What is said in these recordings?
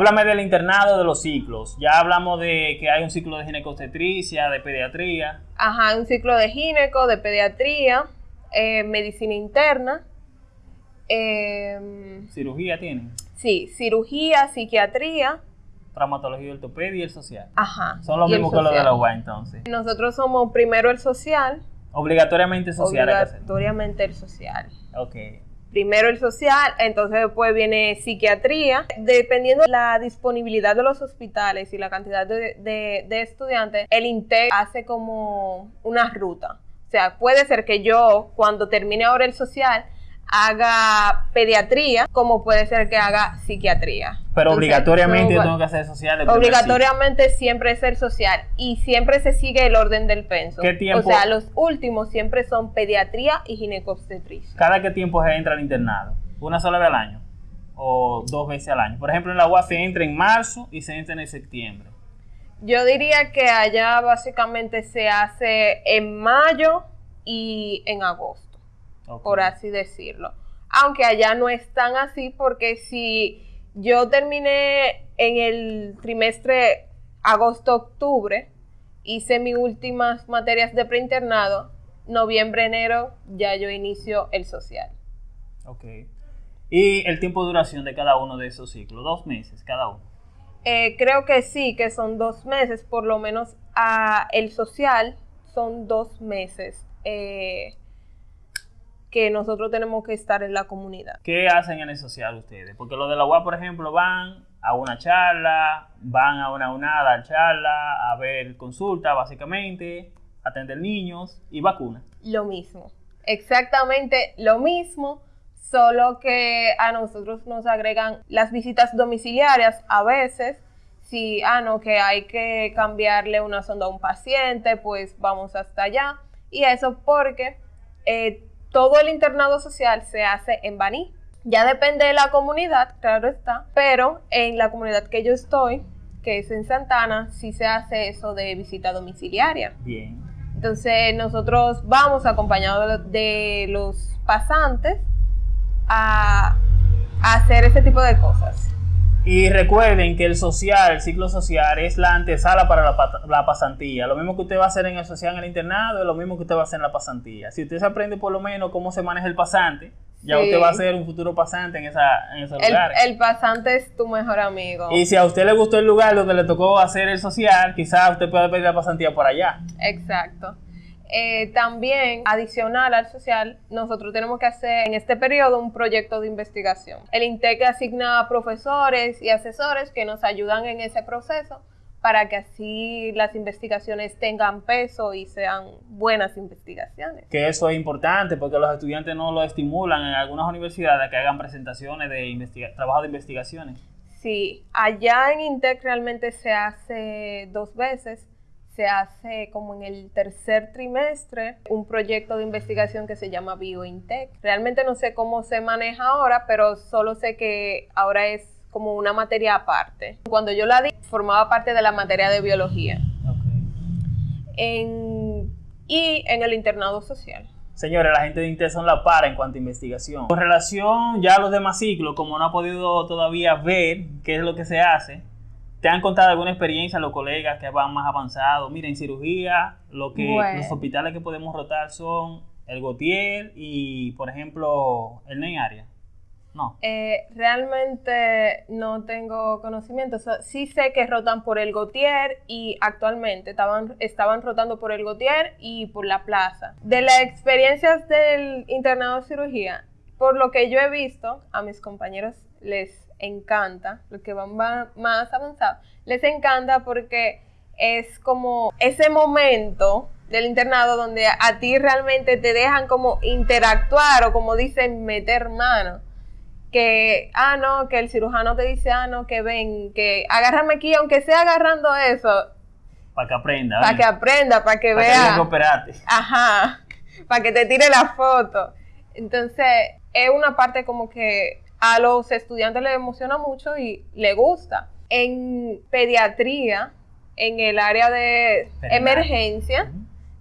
Háblame del internado de los ciclos. Ya hablamos de que hay un ciclo de ginecobstetricia, de pediatría. Ajá, un ciclo de gineco, de pediatría, eh, medicina interna. em, ¿Cirugía tienen? sí, cirugía, psiquiatría. Traumatología ortopedia y el social. Ajá. Son los mismos que los de la UA entonces. Nosotros somos primero el social, Obligatoriamente social obligatoriamente el social. Ok. Primero el social, entonces después viene psiquiatría. Dependiendo de la disponibilidad de los hospitales y la cantidad de, de- estudiantes, el INTEC hace como una ruta. O sea, puede ser que yo, cuando termine ahora el social, haga pediatría, como puede ser que haga psiquiatría. Pero Entonces, obligatoriamente yo tengo que hacer social. Obligatoriamente siempre es el social y siempre se sigue el orden del penso. ¿Qué tiempo? O sea, los últimos siempre son pediatría y ginecobstetricia. ¿Cada qué tiempo se entra al internado? ¿Una sola vez al año? ¿O dos veces al año? Por ejemplo, en la UA se entra en marzo y se entra en septiembre. Yo diría que allá básicamente se hace en mayo y en agosto, Por así decirlo. Aunque allá no es tan así porque si yo terminé en el trimestre agosto-octubre, hice mis últimas materias de preinternado, noviembre-enero ya yo inicio el social. Ok. ¿Y el tiempo de duración de cada uno de esos ciclos? Dos meses cada uno. Eh, creo que sí, que son dos meses, por lo menos a el social son dos meses eh, que nosotros tenemos que estar en la comunidad. ¿Qué hacen en el social ustedes? Porque los de la UA, por ejemplo, van a una charla, van a una unada charla, a ver consulta, básicamente, atender niños y vacunas. Lo mismo, exactamente lo mismo, solo que a nosotros nos agregan las visitas domiciliarias a veces. Si, ah, no, que hay que cambiarle una sonda a un paciente, pues vamos hasta allá. Y eso porque eh, todo el internado social se hace en Baní. Ya depende de la comunidad, claro está, pero en la comunidad que yo estoy, que es en Santana, sí se hace eso de visita domiciliaria. Bien. Entonces nosotros vamos acompañados de los pasantes a, a hacer ese tipo de cosas. Y recuerden que el social, el ciclo social, es la antesala para la, pasantía. Lo mismo que usted va a hacer en el social en el internado es lo mismo que usted va a hacer en la pasantía. Si usted se aprende por lo menos cómo se maneja el pasante, ya Sí. usted va a ser un futuro pasante en, esa, en esos El, lugares. el pasante es tu mejor amigo. Y si a usted le gustó el lugar donde le tocó hacer el social, quizás usted pueda pedir la pasantía por allá. Exacto. Eh, también, adicional al social, nosotros tenemos que hacer en este periodo un proyecto de investigación. El INTEC asigna a profesores y asesores que nos ayudan en ese proceso para que así las investigaciones tengan peso y sean buenas investigaciones. Que eso es importante porque los estudiantes no lo estimulan en algunas universidades a que hagan presentaciones de trabajo de investigaciones. Sí, allá en INTEC realmente se hace dos veces. Se hace como en el tercer trimestre un proyecto de investigación que se llama BioIntec. Realmente no sé cómo se maneja ahora, pero solo sé que ahora es como una materia aparte. Cuando yo la di, formaba parte de la materia de biología en- y en el internado social. Señores, la gente de Intel son la para en cuanto a investigación. Con relación ya a los demás ciclos, como no ha podido todavía ver qué es lo que se hace, ¿te han contado alguna experiencia los colegas que van más avanzados? Mira, en cirugía, lo que Bueno. los hospitales que podemos rotar son el Gautier y, por ejemplo, el Ney Área. No. Eh, realmente no tengo conocimiento. O sea, sí sé que rotan por el Gautier y actualmente estaban, estaban rotando por el Gautier y por la plaza. De las experiencias del internado de cirugía, por lo que yo he visto, a mis compañeros les encanta, los que van más avanzados, les encanta porque es como ese momento del internado donde a, ti realmente te dejan como interactuar o como dicen meter mano que, ah, no, que el cirujano te dice, ah, no, que ven, que agárrame aquí, aunque sea agarrando eso, Para que aprenda. para que aprenda, para que vea, ajá, para que te tire la foto. Entonces, es una parte como que a los estudiantes les emociona mucho y les gusta. En pediatría, en el área de emergencia,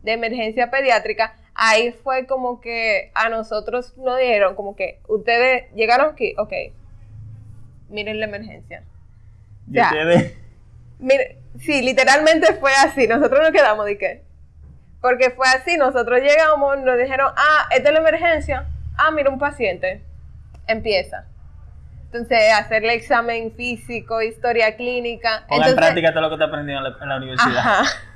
de emergencia pediátrica, ahí fue como que a nosotros nos dijeron como que ustedes llegaron aquí, ok, miren la emergencia. Ya. ustedes- Mire, sí, literalmente fue así. Nosotros nos quedamos de qué. Porque fue así. Nosotros llegamos, nos dijeron, ah, esta es la emergencia. Ah, mira, un paciente. Empieza. Entonces, hacerle examen físico, historia clínica. pongan en práctica todo lo que te aprendido en la, en la universidad. Ajá.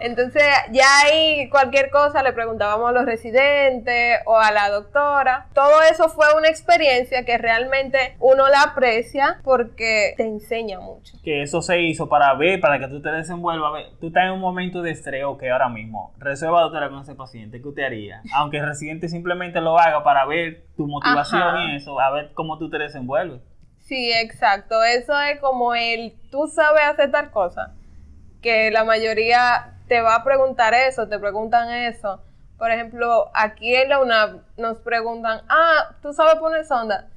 Entonces, ya ahí cualquier cosa le preguntábamos a los residentes o a la doctora. Todo eso fue una experiencia que realmente uno la aprecia porque te enseña mucho. Que eso se hizo para ver, para que tú te desenvuelvas. Tú estás en un momento de estrés, ok, ahora mismo. Resuelva, doctora, con ese paciente. ¿Qué usted haría? Aunque el residente simplemente lo haga para ver tu motivación Ajá. y eso, a ver cómo tú te desenvuelves. Sí, exacto. Eso es como el, tú sabes hacer tal cosa, que la mayoría te va a preguntar eso, te preguntan eso. Por ejemplo, aquí en la UNAV nos preguntan, ah, ¿tú sabes poner sonda?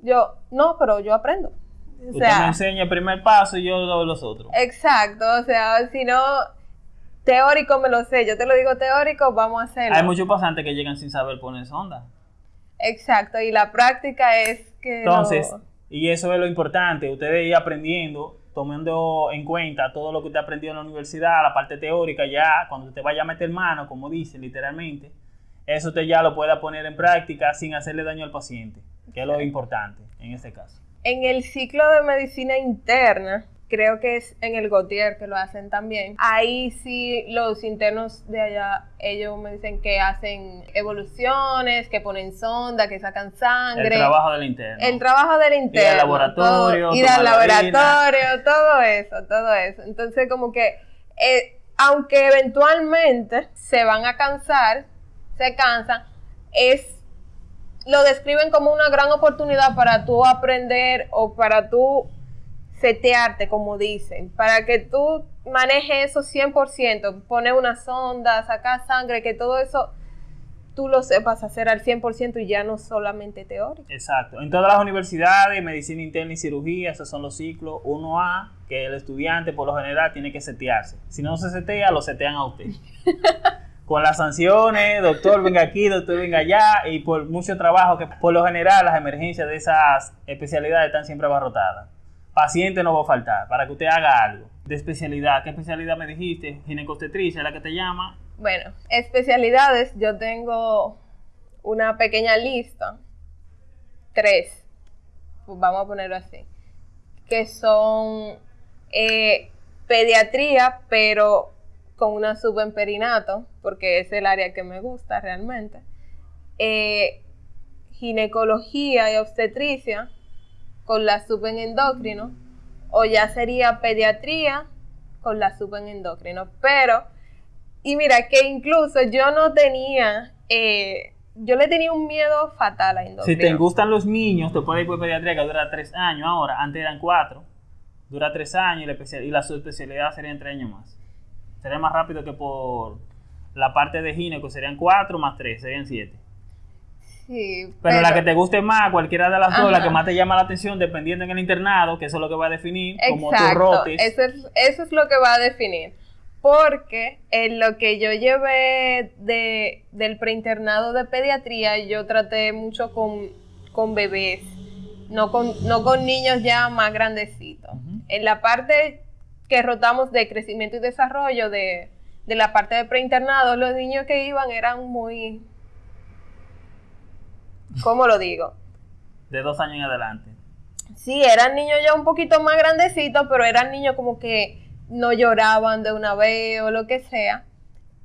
Yo, no, pero yo aprendo. O Usted sea, me enseña el primer paso y yo doy los otros. Exacto, o sea, si no, teórico me lo sé, yo te lo digo teórico, vamos a hacerlo. Hay muchos pasantes que llegan sin saber poner sonda. Exacto, y la práctica es que... Entonces, y eso es lo importante, ustedes ir aprendiendo, tomando en cuenta todo lo que usted aprendió en la universidad, la parte teórica, ya cuando usted vaya a meter mano, como dice literalmente, eso usted ya lo pueda poner en práctica sin hacerle daño al paciente, que es lo importante en este caso. En el ciclo de medicina interna, creo que es en el Gautier que lo hacen también. Ahí sí los internos de allá, ellos me dicen que hacen evoluciones, que ponen sonda, que sacan sangre. El trabajo del interno. El trabajo del interno. laboratorio, todo- ir al tomar la orina. laboratorio, todo eso, todo eso. Entonces, como que, eh, aunque eventualmente se van a cansar, se cansan, es lo describen como una gran oportunidad para tú aprender o para tú setearte, como dicen, para que tú manejes eso 100%, poner una sonda, sacar sangre, que todo eso tú lo sepas hacer al 100% y ya no solamente teórico. Exacto. En todas las universidades, medicina interna y cirugía, esos son los ciclos 1A, que el estudiante por lo general tiene que setearse. Si no se setea, lo setean a usted. Con las sanciones, doctor venga aquí, doctor venga allá, y por mucho trabajo que por lo general las emergencias de esas especialidades están siempre abarrotadas. Paciente no va a faltar para que usted haga algo. De especialidad, ¿qué especialidad me dijiste? Ginecostetricia, la que te llama. Bueno, especialidades, yo tengo una pequeña lista, tres, pues vamos a ponerlo así, que son eh, pediatría, pero con una sub en perinato, porque es el área que me gusta realmente, eh, ginecología y obstetricia, con la sub en endocrino, o ya sería pediatría con la sub en endocrino, pero y mira que incluso yo no tenía, eh, yo le tenía un miedo fatal a Si endocrino. te gustan los niños, te puedes ir por pediatría que dura tres años ahora. Antes eran cuatro. Dura tres años y la, especia- y la subespecialidad serían tres años más. Sería más rápido que por la parte de gineco, serían cuatro más tres, serían siete. Sí, Pero, la que te guste más, cualquiera de las dos, la que más te llama la atención, dependiendo en el internado, que eso es lo que va a definir, como Exacto, rotes. eso es, eso es lo que va a definir. Porque en lo que yo llevé de, del preinternado de pediatría, yo traté mucho con, con bebés, no con, no con niños ya más grandecitos. En la parte que rotamos de crecimiento y desarrollo de, de la parte de preinternado, los niños que iban eran muy... ¿Cómo lo digo? De dos años en adelante. Sí, eran niños ya un poquito más grandecitos, pero eran niños como que no lloraban de una vez o lo que sea.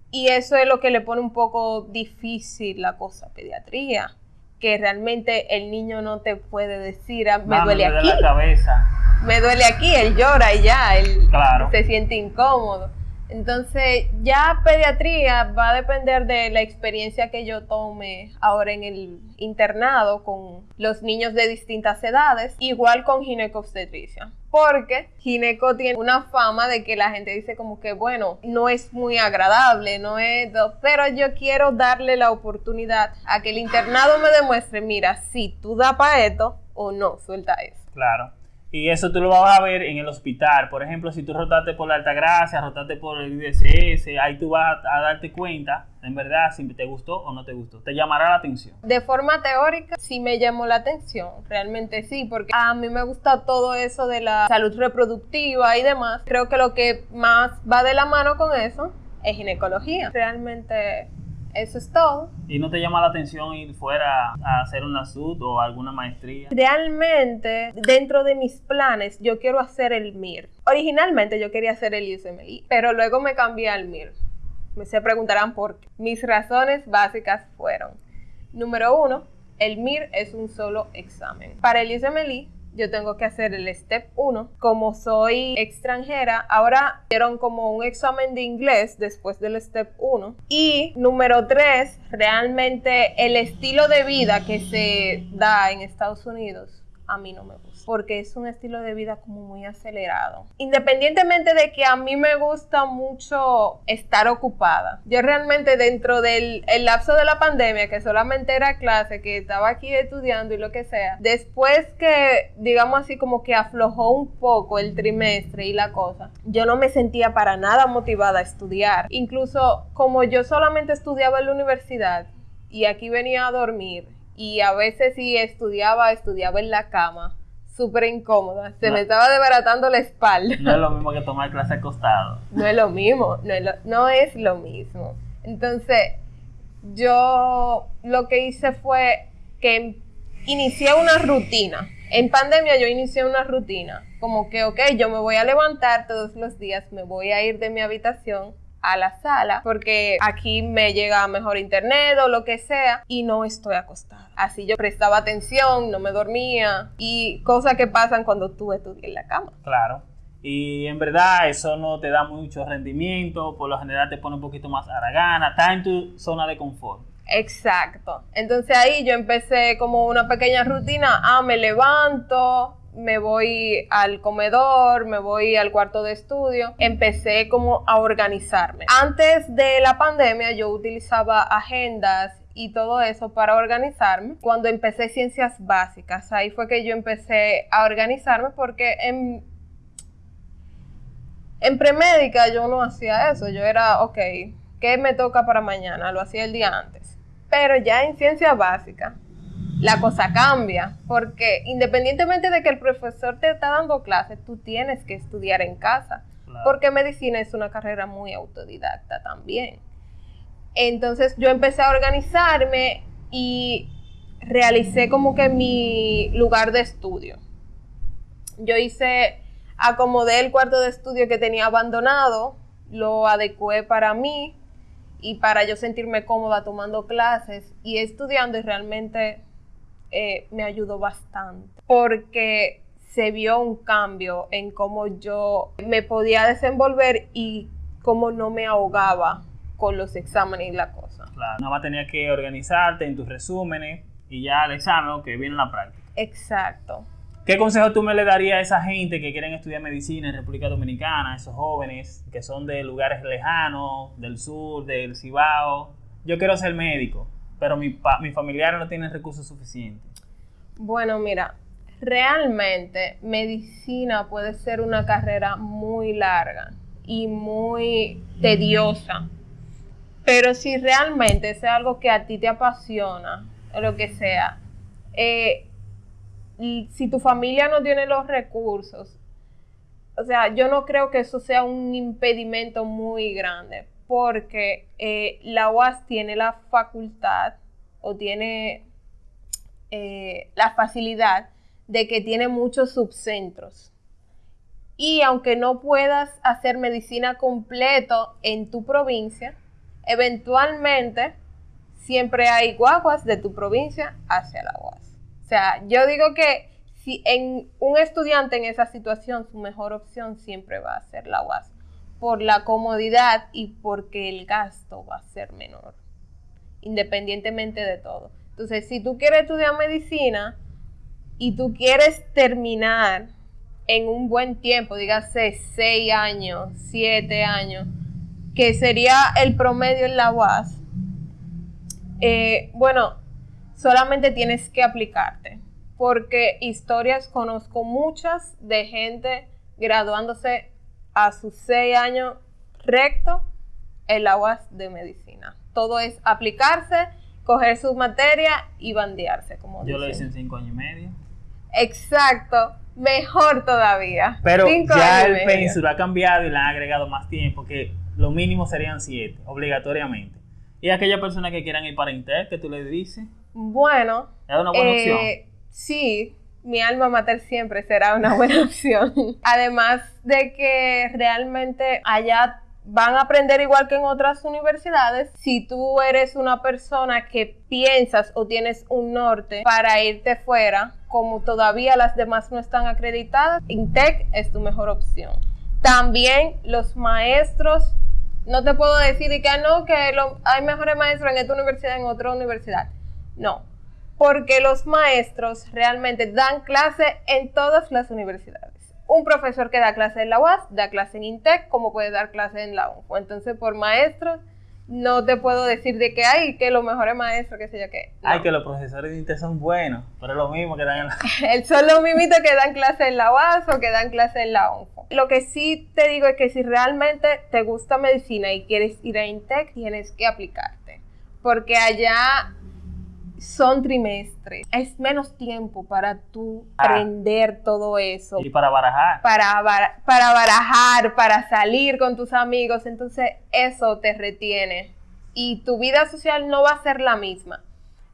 Y eso es lo que le pone un poco difícil la cosa, pediatría. Que realmente el niño no te puede decir, "Ah, me Mami, duele me aquí, la cabeza. me duele aquí, él llora y ya, él Claro. se siente incómodo. Entonces, ya pediatría va a depender de la experiencia que yo tome ahora en el internado con los niños de distintas edades, igual con ginecobstetricia. Porque gineco tiene una fama de que la gente dice como que, bueno, no es muy agradable, no es... Pero yo quiero darle la oportunidad a que el internado me demuestre, mira, si tú da para esto o no, suelta eso. Claro. Y eso tú lo vas a ver en el hospital. Por ejemplo, si tú rotaste por la Altagracia, rotaste por el IDCS, ahí tú vas a darte cuenta, en verdad, si te gustó o no te gustó. Te llamará la atención. De forma teórica, sí me llamó la atención. Realmente sí, porque a mí me gusta todo eso de la salud reproductiva y demás. Creo que lo que más va de la mano con eso es ginecología. Realmente eso es todo. ¿Y no te llama la atención ir fuera a hacer una SUD o alguna maestría? Realmente, dentro de mis planes, yo quiero hacer el MIR. Originalmente yo quería hacer el USMLE, pero luego me cambié al MIR. Se preguntarán por qué. Mis razones básicas fueron, número uno, el MIR es un solo examen. Para el USMLE yo tengo que hacer el step 1. Como soy extranjera, ahora dieron como un examen de inglés después del step 1. Y número 3, realmente el estilo de vida que se da en Estados Unidos a mí no me gusta porque es un estilo de vida como muy acelerado. Independientemente de que a mí me gusta mucho estar ocupada, yo realmente dentro del lapso de la pandemia, que solamente era clase, que estaba aquí estudiando y lo que sea, después que, digamos así, como que aflojó un poco el trimestre y la cosa, yo no me sentía para nada motivada a estudiar. Incluso como yo solamente estudiaba en la universidad y aquí venía a dormir y a veces si estudiaba, estudiaba en la cama súper incómoda. Se me estaba desbaratando la espalda. No es lo mismo que tomar clase acostado. No es lo mismo, no es lo, no es lo mismo. Entonces, yo lo que hice fue que inicié una rutina. En pandemia yo inicié una rutina, como que, ok, yo me voy a levantar todos los días, me voy a ir de mi habitación a la sala porque aquí me llega mejor internet o lo que sea y no estoy acostada. Así yo prestaba atención, no me dormía y cosas que pasan cuando tú estudias en la cama. Claro. Y en verdad eso no te da mucho rendimiento, por lo general te pone un poquito más aragana, está en tu zona de confort. Exacto. Entonces ahí yo empecé como una pequeña rutina, ah, me levanto, me voy al comedor, me voy al cuarto de estudio, empecé como a organizarme. Antes de la pandemia yo utilizaba agendas y todo eso para organizarme. Cuando empecé ciencias básicas, ahí fue que yo empecé a organizarme porque en, en premédica yo no hacía eso, yo era, ok, ¿qué me toca para mañana? Lo hacía el día antes. Pero ya en ciencias básicas la cosa cambia, porque independientemente de que el profesor te está dando clases, tú tienes que estudiar en casa, porque medicina es una carrera muy autodidacta también. Entonces yo empecé a organizarme y realicé como que mi lugar de estudio. Yo hice, acomodé el cuarto de estudio que tenía abandonado, lo adecué para mí y para yo sentirme cómoda tomando clases y estudiando y realmente eh, me ayudó bastante porque se vio un cambio en cómo yo me podía desenvolver y cómo no me ahogaba con los exámenes y la cosa. Claro, nada más tenía que organizarte en tus resúmenes y ya el examen que viene en la práctica. Exacto. ¿Qué consejo tú me le darías a esa gente que quieren estudiar medicina en República Dominicana, esos jóvenes que son de lugares lejanos, del sur, del Cibao? Yo quiero ser médico pero mi, mi familiares no tienen recursos suficientes. Bueno, mira, realmente medicina puede ser una carrera muy larga y muy tediosa. Pero si realmente es algo que a ti te apasiona, o lo que sea, eh, si tu familia no tiene los recursos, o sea, yo no creo que eso sea un impedimento muy grande, porque eh, la UAS tiene la facultad o tiene eh, la facilidad de que tiene muchos subcentros. Y aunque no puedas hacer medicina completo en tu provincia, eventualmente siempre hay guaguas de tu provincia hacia la UAS. O sea, yo digo que si en un estudiante en esa situación, su mejor opción siempre va a ser la UAS por la comodidad y porque el gasto va a ser menor, independientemente de todo. Entonces, si tú quieres estudiar medicina y tú quieres terminar en un buen tiempo, dígase seis años, siete años, que sería el promedio en la UAS, eh, bueno, solamente tienes que aplicarte porque historias conozco muchas de gente graduándose a sus seis años recto en la UAS de medicina. Todo es aplicarse, coger su materia y bandearse, como Yo lo hice en cinco años y medio. Exacto, mejor todavía. Pero Cinco ya el medio. pénsul ha cambiado y le han agregado más tiempo, que lo mínimo serían siete, obligatoriamente. Y aquella persona que quieran ir para Inter, que tú le dices, Bueno, es una buena opción. eh, sí, mi alma mater siempre será una buena opción. Además de que realmente allá van a aprender igual que en otras universidades. Si tú eres una persona que piensas o tienes un norte para irte fuera, como todavía las demás no están acreditadas, INTEC es tu mejor opción. También los maestros, no te puedo decir de que ah, no, que lo- hay mejores maestros en esta universidad, en otra universidad. No, porque los maestros realmente dan clase en todas las universidades. Un profesor que da clase en la UAS, da clase en INTEC, como puede dar clase en la UNFO. Entonces, por maestros, no te puedo decir de que hay que los mejores maestros, que sé yo qué. No. Ay, que los profesores de Inter son buenos, pero es lo mismo que dan en la... Son los mimitos que dan clase en la UAS o que dan clase en la ONFO. Lo que sí te digo es que si realmente te gusta medicina y quieres ir a INTEC, tienes que aplicarte. Porque allá son trimestres. Es menos tiempo para tú Ah. aprender todo eso. Y para barajar. Para, para barajar, para salir con tus amigos. Entonces eso te retiene. Y tu vida social no va a ser la misma.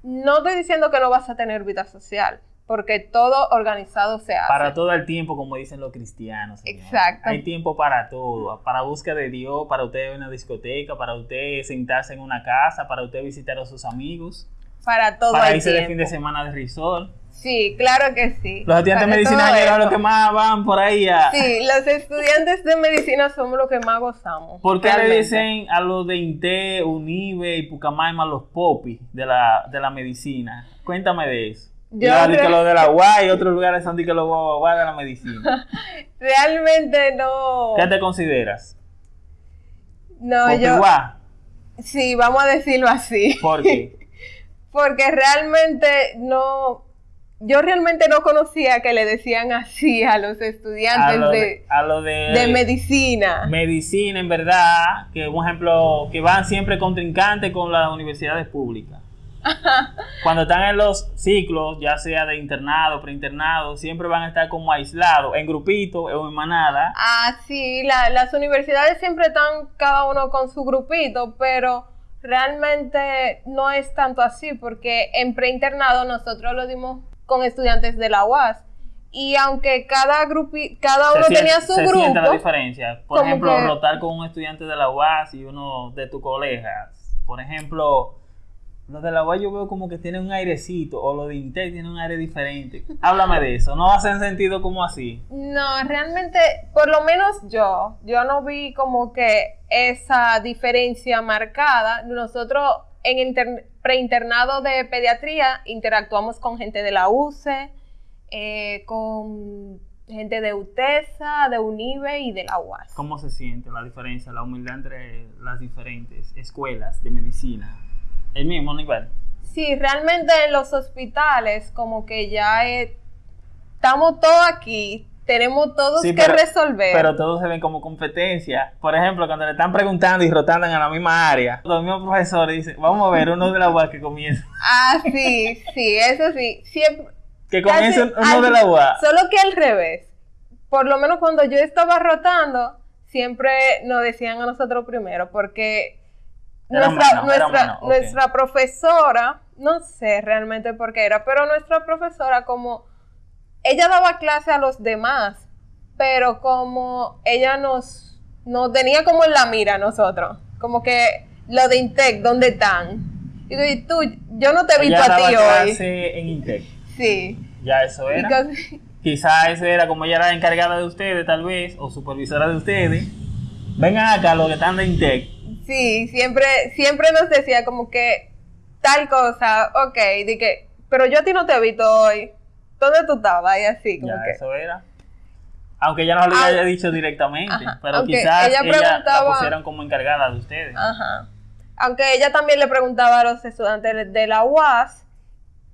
No estoy diciendo que no vas a tener vida social, porque todo organizado se hace. Para todo el tiempo, como dicen los cristianos. señor. Exacto. Hay tiempo para todo. Para búsqueda de Dios, para usted ir a una discoteca, para usted sentarse en una casa, para usted visitar a sus amigos, Para todo para el irse de fin de semana de resort. Sí, claro que sí. Los estudiantes de Para medicina todo llegan los que más van por ahí a... Sí, los estudiantes de medicina somos los que más gozamos. ¿Por qué le realmente. dicen a los de INTE, UNIBE y Pucamaima los popis de la, de la medicina? Cuéntame de eso. Yo Ya, di que los de la UAS y otros lugares son de que los guau de la medicina. Realmente no. ¿Qué te consideras? No, Popi yo. guá. Sí, vamos a decirlo así. ¿Por qué? Porque realmente no. Yo realmente no conocía que le decían así a los A estudiantes lo de, de, a lo de, de medicina. medicina, en verdad, que un ejemplo, que van siempre contrincantes con las universidades públicas. Cuando están en los ciclos, ya sea de internado, preinternado, siempre van a estar como aislados, en grupito o en manada. Ah, sí, la- las universidades siempre están cada uno con su grupito, pero realmente no es tanto así, porque en preinternado nosotros lo dimos con estudiantes de la UAS. Y aunque cada grupi, cada uno se tenía su se siente la grupo, diferencia. Por ejemplo, que- rotar con un estudiante de la UAS y uno de tus colegas. Por ejemplo, los de la UAS yo veo como que tienen un airecito, o los de Intel tienen un aire diferente. Háblame de eso, ¿no hacen sentido como así? no, realmente, por lo menos yo, yo no vi como que esa diferencia marcada. Nosotros en inter- preinternado de pediatría interactuamos con gente de la UCE, eh, con gente de UTESA, de UNIBE y de la UAS. ¿Cómo se siente la diferencia, la humildad entre las diferentes escuelas de medicina? El mismo nivel. Sí, realmente en los hospitales como que ya eh, estamos todos aquí, tenemos todos Sí, que pero- resolver. Pero todos se ven como competencia. Por ejemplo, cuando le están preguntando y rotando en la misma área, los mismos profesores dicen, vamos a ver uno de la UAS que comienza. Ah, sí, sí, eso sí. Siempre, Que comience uno al- de la UAS. Solo que al revés. Por lo menos cuando yo estaba rotando, siempre nos decían a nosotros primero, porque Era nuestra, profesora, no sé realmente por qué era, pero nuestra profesora como, ella daba clase a los demás, pero como ella nos, nos tenía como en la mira a nosotros, como que lo de Intec, ¿dónde están? Y digo, ¿y tú, yo no te he visto a ti hoy. clase en Intec. Sí. Ya eso era. cosas- Quizá eso era como ella era encargada de ustedes, tal vez, o supervisora de ustedes. Vengan acá los que están de Intec. Sí, siempre, siempre nos decía como que tal cosa, ok, de que, pero yo a ti no te he visto hoy. ¿Dónde tú estabas? Y así, como Ya que. eso era. Aunque ella no lo Ah, haya dicho directamente, ajá, pero quizás ella ella, la pusieron como encargada de ustedes. Ajá. Aunque ella también le preguntaba a los estudiantes de la UAS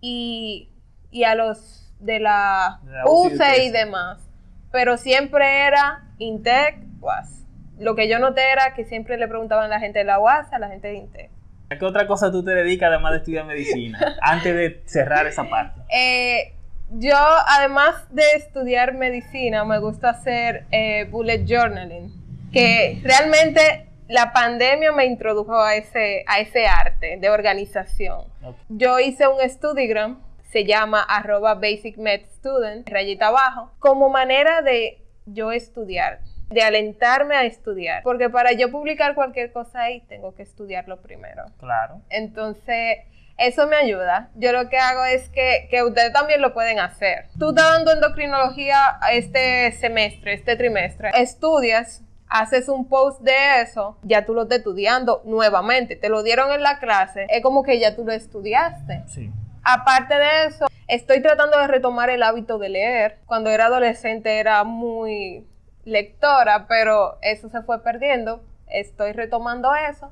y, y a los de la, De la UCE y demás. Pero siempre era Intec, UAS. Lo que yo noté era que siempre le preguntaban a la gente de la UAS a la gente de Intec. ¿A qué otra cosa tú te dedicas además de estudiar medicina? Antes de cerrar esa parte. Eh, yo, además de estudiar medicina, me gusta hacer eh, bullet journaling, que realmente la pandemia me introdujo a ese, a ese arte de organización. Yo hice un Studigram, se llama arroba basicmedstudent, rayita abajo, como manera de yo estudiar, de alentarme a estudiar, porque para yo publicar cualquier cosa ahí tengo que estudiarlo primero. Claro. Entonces, eso me ayuda. Yo lo que hago es que, que ustedes también lo pueden hacer. Tú estás dando endocrinología este semestre, este trimestre. Estudias, haces un post de eso, ya tú lo estás estudiando nuevamente. Te lo dieron en la clase. Es como que ya tú lo estudiaste. Sí. Aparte de eso, estoy tratando de retomar el hábito de leer. Cuando era adolescente era muy lectora, pero eso se fue perdiendo. Estoy retomando eso.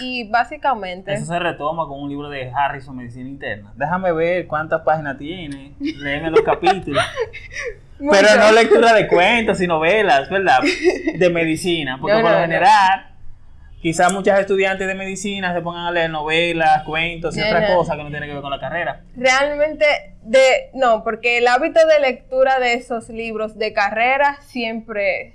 Y básicamente... Eso se retoma con un libro de Harrison, Medicina Interna. Déjame ver cuántas páginas tiene. Léeme los capítulos. Pero no lectura de cuentos y novelas, ¿verdad? De medicina. Porque No, por no, lo general, quizás muchos estudiantes de medicina se pongan a leer novelas, cuentos y No, otras no. cosas que no tienen que ver con la carrera. Realmente, de, no, porque el hábito de lectura de esos libros de carrera siempre,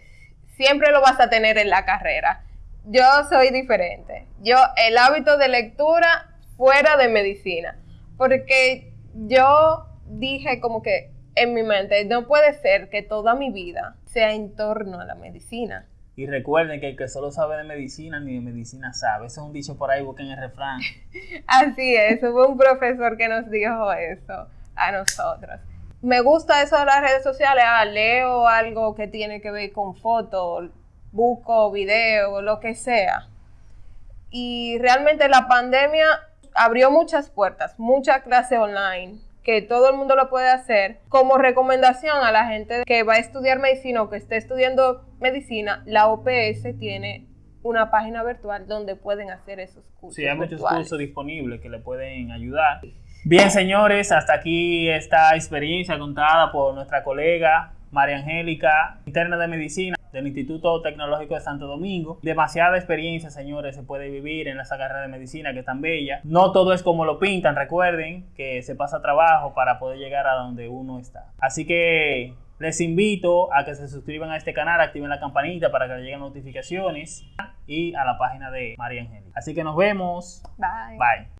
siempre lo vas a tener en la carrera. Yo soy diferente. Yo, el hábito de lectura fuera de medicina. Porque yo dije como que en mi mente, no puede ser que toda mi vida sea en torno a la medicina. Y recuerden que el que solo sabe de medicina ni de medicina sabe. Eso es un dicho por ahí, busquen el refrán. Así es, hubo un profesor que nos dijo eso a nosotros. Me gusta eso de las redes sociales, ah, leo algo que tiene que ver con fotos, busco video, lo que sea. Y realmente la pandemia abrió muchas puertas, mucha clase online, que todo el mundo lo puede hacer. Como recomendación a la gente que va a estudiar medicina o que esté estudiando medicina, la OPS tiene una página virtual donde pueden hacer esos cursos. Sí, hay muchos virtuales. cursos disponibles que le pueden ayudar. Bien, señores, hasta aquí esta experiencia contada por nuestra colega María Angélica, interna de medicina del Instituto Tecnológico de Santo Domingo. Demasiada experiencia, señores, se puede vivir en esa carrera de medicina que es tan bella. No todo es como lo pintan, recuerden que se pasa trabajo para poder llegar a donde uno está. Así que les invito a que se suscriban a este canal, activen la campanita para que les lleguen notificaciones y a la página de María Angélica. Así que nos vemos. Bye. Bye.